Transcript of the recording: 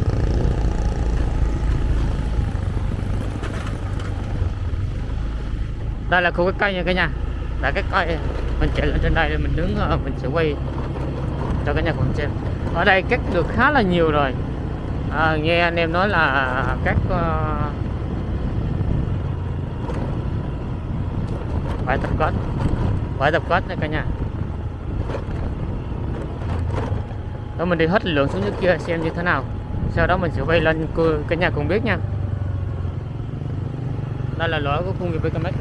cái đây là khu cái cây nha cả nhà. Là cái cây mình chạy lên trên đây thì mình đứng ờ, mình sẽ quay cho cả nhà cùng xem. Ở đây cắt được khá là nhiều rồi. À, nghe anh em nói là các uh, bãi tập kết bãi tập kết nha cả nhà. Đó mình đi hết lượng xuống dưới kia xem như thế nào sau đó mình sẽ quay lên cu- cả nhà cùng biết nha. Đây là lỗi của khu nghiệp BKMX